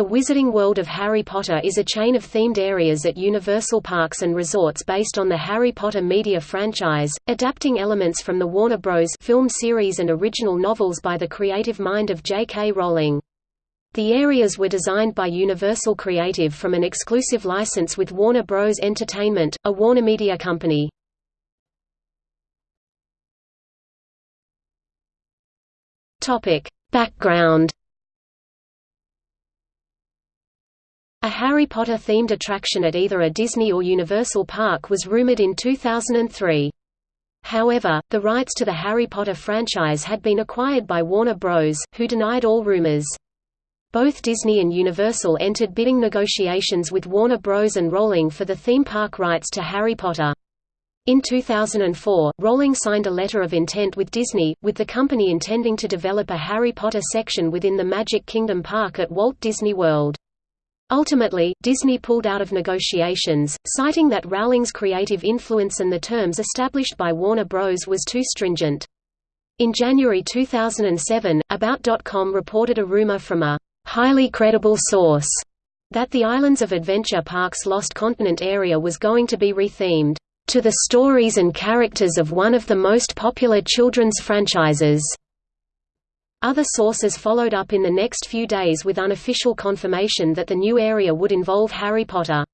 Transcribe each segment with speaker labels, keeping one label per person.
Speaker 1: The Wizarding World of Harry Potter is a chain of themed areas at Universal Parks and Resorts based on the Harry Potter media franchise, adapting elements from the Warner Bros. film series and original novels by the creative mind of J.K. Rowling. The areas were designed by Universal Creative from an exclusive license with Warner Bros. Entertainment, a Warner Media company. Background A Harry Potter-themed attraction at either a Disney or Universal park was rumored in 2003. However, the rights to the Harry Potter franchise had been acquired by Warner Bros., who denied all rumors. Both Disney and Universal entered bidding negotiations with Warner Bros. and Rowling for the theme park rights to Harry Potter. In 2004, Rowling signed a letter of intent with Disney, with the company intending to develop a Harry Potter section within the Magic Kingdom park at Walt Disney World. Ultimately, Disney pulled out of negotiations, citing that Rowling's creative influence and the terms established by Warner Bros. was too stringent. In January 2007, About.com reported a rumor from a highly credible source that the Islands of Adventure Park's Lost Continent area was going to be rethemed to the stories and characters of one of the most popular children's franchises. Other sources followed up in the next few days with unofficial confirmation that the new area would involve Harry Potter.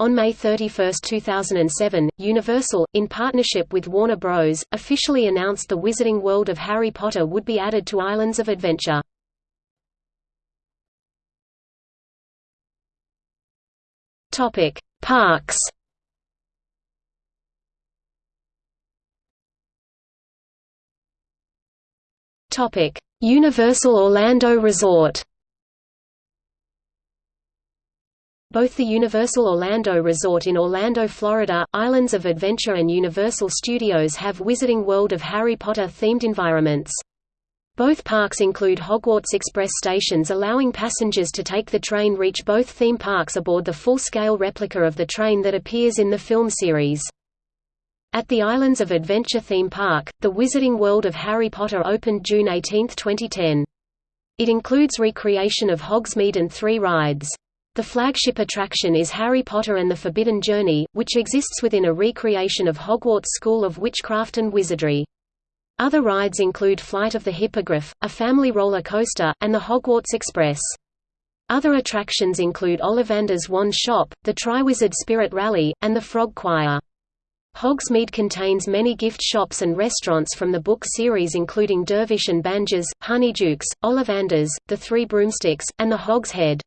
Speaker 1: On May 31, 2007, Universal, in partnership with Warner Bros., officially announced the Wizarding World of Harry Potter would be added to Islands of Adventure. Topic: Parks Topic: Universal Orlando Resort Both the Universal Orlando Resort in Orlando, Florida, Islands of Adventure and Universal Studios have Wizarding World of Harry Potter themed environments. Both parks include Hogwarts Express stations allowing passengers to take the train reach both theme parks aboard the full-scale replica of the train that appears in the film series. At the Islands of Adventure theme park, the Wizarding World of Harry Potter opened June 18, 2010. It includes recreation of Hogsmeade and three rides. The flagship attraction is Harry Potter and the Forbidden Journey, which exists within a recreation of Hogwarts School of Witchcraft and Wizardry. Other rides include Flight of the Hippogriff, a family roller coaster, and the Hogwarts Express. Other attractions include Ollivander's Wand Shop, the Triwizard Spirit Rally, and the Frog Choir. Hogsmeade contains many gift shops and restaurants from the book series including Dervish and Banges, Honeydukes, Ollivanders, The Three Broomsticks, and The Hog's Head.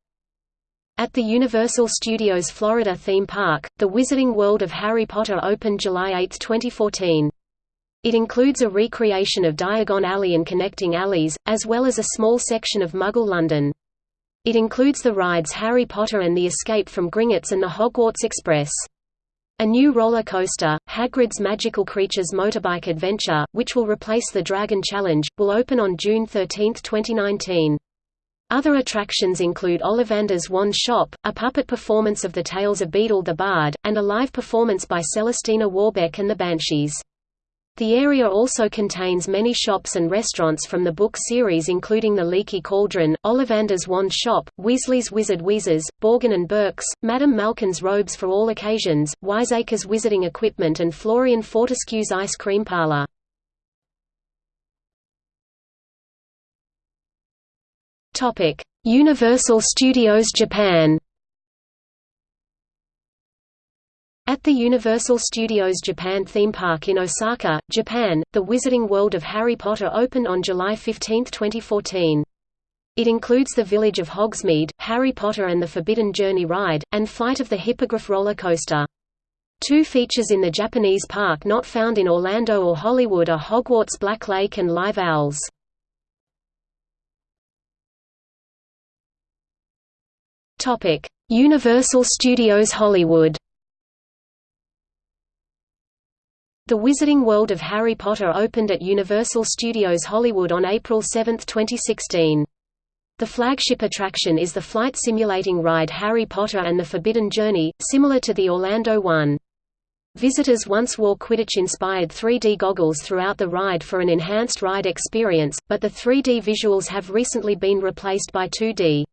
Speaker 1: At the Universal Studios Florida theme park, the Wizarding World of Harry Potter opened July 8, 2014. It includes a recreation of Diagon Alley and connecting alleys, as well as a small section of Muggle London. It includes the rides Harry Potter and the Escape from Gringotts and the Hogwarts Express. A new roller coaster, Hagrid's Magical Creatures Motorbike Adventure, which will replace the Dragon Challenge, will open on June 13, 2019. Other attractions include Ollivander's Wand Shop, a puppet performance of the Tales of Beedle the Bard, and a live performance by Celestina Warbeck and the Banshees. The area also contains many shops and restaurants from the book series including The Leaky Cauldron, Ollivander's Wand Shop, Weasley's Wizard Wheezes, Borgin and Burke's, Madame Malkin's Robes for All Occasions, Wiseacre's Wizarding Equipment and Florian Fortescue's Ice Cream Parlor. Universal Studios Japan At the Universal Studios Japan theme park in Osaka, Japan, the Wizarding World of Harry Potter opened on July 15, 2014. It includes the village of Hogsmeade, Harry Potter and the Forbidden Journey ride, and Flight of the Hippogriff roller coaster. Two features in the Japanese park not found in Orlando or Hollywood are Hogwarts Black Lake and Live Owls. Universal Studios Hollywood The Wizarding World of Harry Potter opened at Universal Studios Hollywood on April 7, 2016. The flagship attraction is the flight simulating ride Harry Potter and the Forbidden Journey, similar to the Orlando one. Visitors once wore Quidditch-inspired 3D goggles throughout the ride for an enhanced ride experience, but the 3D visuals have recently been replaced by 2D.